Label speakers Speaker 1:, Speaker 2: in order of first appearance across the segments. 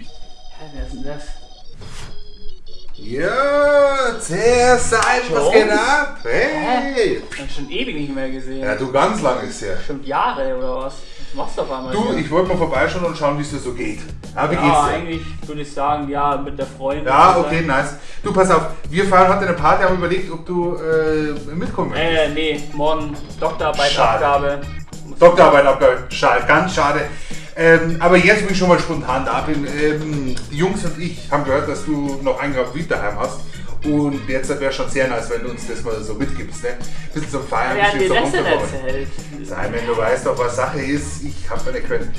Speaker 1: Hä, wer ist denn das?
Speaker 2: Ja, was geht ab? Hey!
Speaker 1: Ich hab schon ewig nicht mehr gesehen.
Speaker 2: Ja, du ganz lang ist her.
Speaker 1: Bestimmt Jahre oder was? Was machst du auf einmal?
Speaker 2: Du,
Speaker 1: hier?
Speaker 2: ich wollte mal vorbeischauen und schauen, wie es dir so geht. Ja, wie
Speaker 1: ja,
Speaker 2: geht's dir?
Speaker 1: eigentlich würde ich sagen, ja, mit der Freundin.
Speaker 2: Ja, okay, nice. Du, pass auf, wir fahren heute eine Party, haben überlegt, ob du äh, mitkommen möchtest.
Speaker 1: Äh, nee, morgen Doktorarbeit,
Speaker 2: Schade.
Speaker 1: Abgabe.
Speaker 2: Doktorarbeit abgehört. Schade, ganz schade. Ähm, aber jetzt, wo ich schon mal spontan da bin, ähm, die Jungs und ich haben gehört, dass du noch ein Grab Wied daheim hast. Und jetzt wäre schon sehr nice, wenn du uns das mal so mitgibst. Ne? Bisschen zum Feiern,
Speaker 1: hat dir
Speaker 2: bisschen
Speaker 1: das
Speaker 2: zum
Speaker 1: denn
Speaker 2: Runterkommen.
Speaker 1: erzählt?
Speaker 2: Simon, du weißt doch, was Sache ist. Ich habe meine Quelle.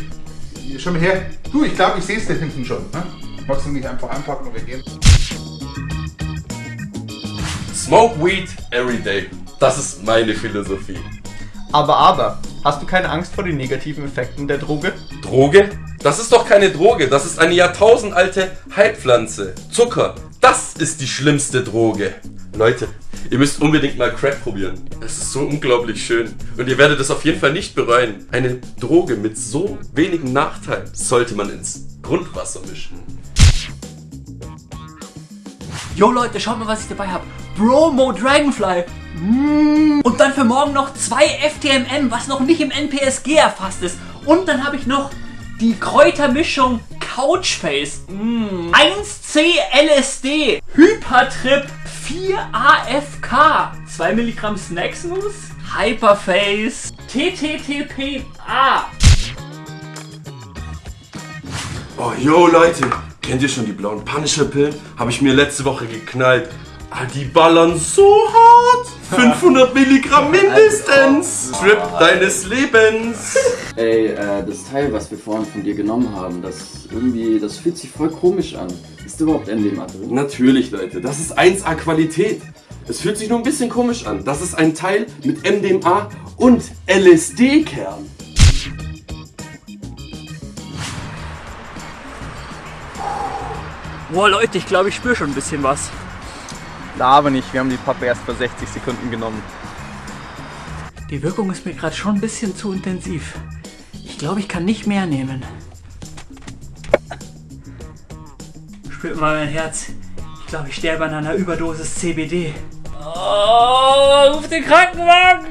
Speaker 2: Schau mal her. Du, ich glaube, ich sehe es da hinten schon. Ne? Magst du nicht einfach anpacken und wir gehen?
Speaker 3: Smoke Weed every day. Das ist meine Philosophie.
Speaker 4: Aber, aber, hast du keine Angst vor den negativen Effekten der Droge?
Speaker 3: Droge? Das ist doch keine Droge, das ist eine jahrtausendalte Heilpflanze. Zucker, das ist die schlimmste Droge. Leute, ihr müsst unbedingt mal Crack probieren. Es ist so unglaublich schön. Und ihr werdet es auf jeden Fall nicht bereuen. Eine Droge mit so wenigen Nachteilen sollte man ins Grundwasser mischen.
Speaker 1: Jo Leute, schaut mal, was ich dabei habe. Bromo Dragonfly. Mm. Und dann für morgen noch zwei FTMM, was noch nicht im NPSG erfasst ist. Und dann habe ich noch die Kräutermischung Couchface. Mm. 1C LSD. Hypertrip 4 AFK. 2 Milligramm Snacksnuss. Hyperface. TTTPA.
Speaker 3: Oh, yo Leute, kennt ihr schon die blauen Punisher-Pillen? Habe ich mir letzte Woche geknallt. Ah, die ballern so hart. 500 Milligramm mindestens. Trip deines Lebens.
Speaker 5: Ey, äh, das Teil, was wir vorhin von dir genommen haben, das irgendwie, das fühlt sich voll komisch an. Ist überhaupt MDMA drin?
Speaker 3: Natürlich, Leute, das ist 1A Qualität. Es fühlt sich nur ein bisschen komisch an. Das ist ein Teil mit MDMA und LSD-Kern.
Speaker 1: Boah Leute, ich glaube, ich spüre schon ein bisschen was.
Speaker 4: Na, aber nicht, wir haben die Pappe erst vor 60 Sekunden genommen.
Speaker 1: Die Wirkung ist mir gerade schon ein bisschen zu intensiv. Ich glaube, ich kann nicht mehr nehmen. Spürt mal mein Herz. Ich glaube, ich sterbe an einer Überdosis CBD. Oh, ruf den Krankenwagen!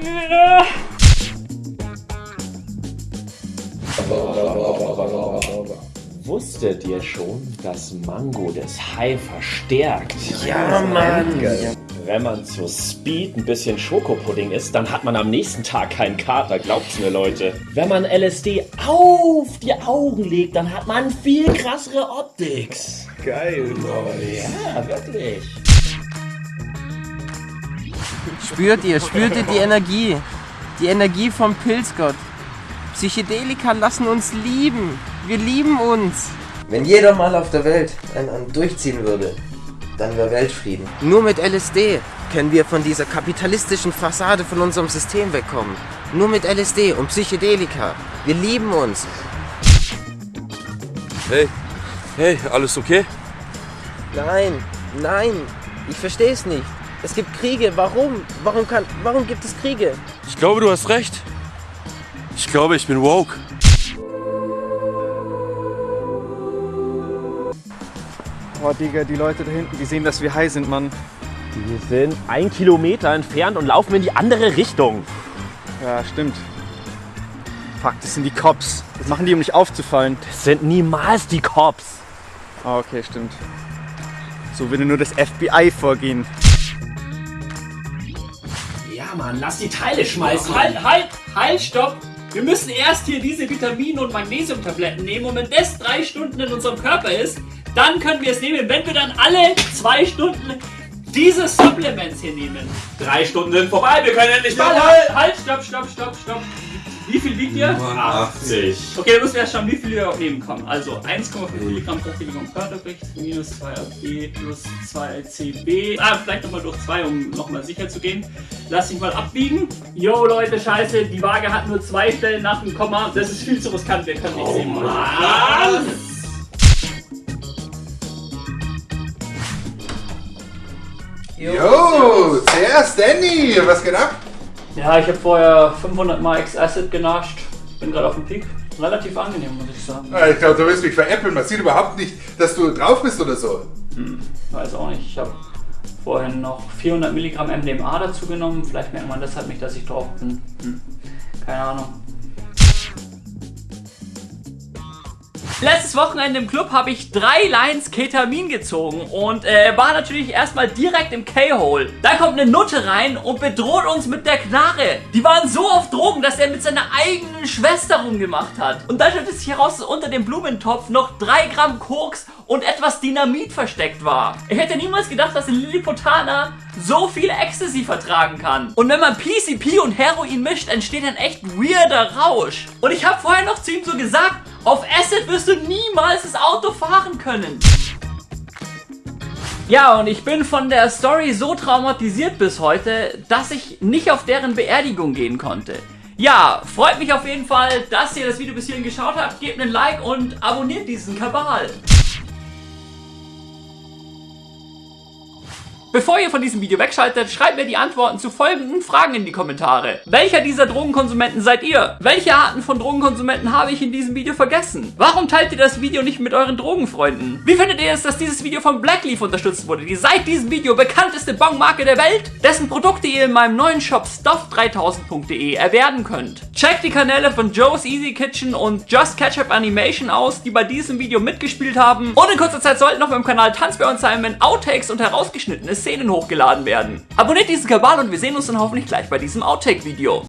Speaker 6: Wusstet ihr schon, dass Mango das High verstärkt?
Speaker 7: Ja, Mann.
Speaker 6: Wenn man zu Speed ein bisschen Schokopudding isst, dann hat man am nächsten Tag keinen Kater, glaubt's mir Leute. Wenn man LSD auf die Augen legt, dann hat man viel krassere Optics.
Speaker 4: Geil.
Speaker 6: Ja, wirklich.
Speaker 7: Spürt ihr, spürt ihr die Energie? Die Energie vom Pilzgott. Psychedelika lassen uns lieben. Wir lieben uns.
Speaker 8: Wenn jeder mal auf der Welt einen, einen durchziehen würde, dann wäre Weltfrieden.
Speaker 7: Nur mit LSD können wir von dieser kapitalistischen Fassade von unserem System wegkommen. Nur mit LSD und Psychedelika. Wir lieben uns.
Speaker 3: Hey, hey, alles okay?
Speaker 7: Nein, nein, ich verstehe es nicht. Es gibt Kriege. Warum? Warum kann, warum gibt es Kriege?
Speaker 3: Ich glaube, du hast recht. Ich glaube, ich bin woke.
Speaker 4: Oh, Digga, die Leute da hinten, die sehen, dass wir high sind, Mann.
Speaker 6: Wir sind ein Kilometer entfernt und laufen in die andere Richtung.
Speaker 4: Ja, stimmt. Fuck, das sind die Cops. Das machen die, um nicht aufzufallen.
Speaker 6: Das sind niemals die Cops.
Speaker 4: Ah, okay, stimmt. So würde nur das FBI vorgehen.
Speaker 1: Ja, Mann, lass die Teile schmeißen. Halt, halt, halt, stopp! Wir müssen erst hier diese Vitamin- und Magnesiumtabletten nehmen und wenn das drei Stunden in unserem Körper ist, dann können wir es nehmen. Wenn wir dann alle zwei Stunden diese Supplements hier nehmen.
Speaker 6: Drei Stunden sind vorbei, wir können endlich
Speaker 1: Halt, halt, halt, stopp, stopp, stopp, stopp. Wie viel wiegt ihr?
Speaker 6: 80.
Speaker 1: Okay, dann müssen wir erst schauen, wie viel wir überhaupt nehmen können. Also 1,5 Milligramm pro Kilogramm Körpergewicht minus 2 AB plus 2 CB. Ah, vielleicht nochmal durch 2, um nochmal sicher zu gehen. Lass dich mal abbiegen. Yo Leute, scheiße, die Waage hat nur zwei Stellen nach dem Komma. Das ist viel zu riskant, wir können nicht sehen. Was?
Speaker 2: Jo, zuerst Danny, was geht ab?
Speaker 1: Ja, ich habe vorher 500 Mal X-Acid genascht. Bin gerade auf dem Peak. relativ angenehm, muss ich sagen.
Speaker 2: Ja, ich glaube, du wirst mich veräppeln. Man sieht überhaupt nicht, dass du drauf bist oder so.
Speaker 1: Weiß auch nicht. Ich habe vorhin noch 400 Milligramm MDMA dazu genommen. Vielleicht merkt man deshalb nicht, dass ich drauf bin. Hm. Keine Ahnung. Letztes Wochenende im Club habe ich drei Lines Ketamin gezogen und äh, war natürlich erstmal direkt im K-Hole. Da kommt eine Nutte rein und bedroht uns mit der Knarre. Die waren so auf Drogen, dass er mit seiner eigenen Schwester rumgemacht hat. Und dann stellt es sich heraus, dass unter dem Blumentopf noch drei Gramm Koks und etwas Dynamit versteckt war. Ich hätte niemals gedacht, dass ein Lilliputaner so viel Ecstasy vertragen kann. Und wenn man PCP und Heroin mischt, entsteht ein echt weirder Rausch. Und ich habe vorher noch zu ihm so gesagt, auf Acid wirst du niemals das Auto fahren können. Ja, und ich bin von der Story so traumatisiert bis heute, dass ich nicht auf deren Beerdigung gehen konnte. Ja, freut mich auf jeden Fall, dass ihr das Video bis hierhin geschaut habt. Gebt einen Like und abonniert diesen Kabal. Bevor ihr von diesem Video wegschaltet, schreibt mir die Antworten zu folgenden Fragen in die Kommentare. Welcher dieser Drogenkonsumenten seid ihr? Welche Arten von Drogenkonsumenten habe ich in diesem Video vergessen? Warum teilt ihr das Video nicht mit euren Drogenfreunden? Wie findet ihr es, dass dieses Video von Blackleaf unterstützt wurde, die seit diesem Video bekannteste Bongmarke der Welt, dessen Produkte ihr in meinem neuen Shop stuff3000.de erwerben könnt? Checkt die Kanäle von Joe's Easy Kitchen und Just Ketchup Animation aus, die bei diesem Video mitgespielt haben. Und in kurzer Zeit sollten auf meinem Kanal Tanzbär und Simon Outtakes und herausgeschnittene Szenen hochgeladen werden. Abonniert diesen Kabal und wir sehen uns dann hoffentlich gleich bei diesem Outtake-Video.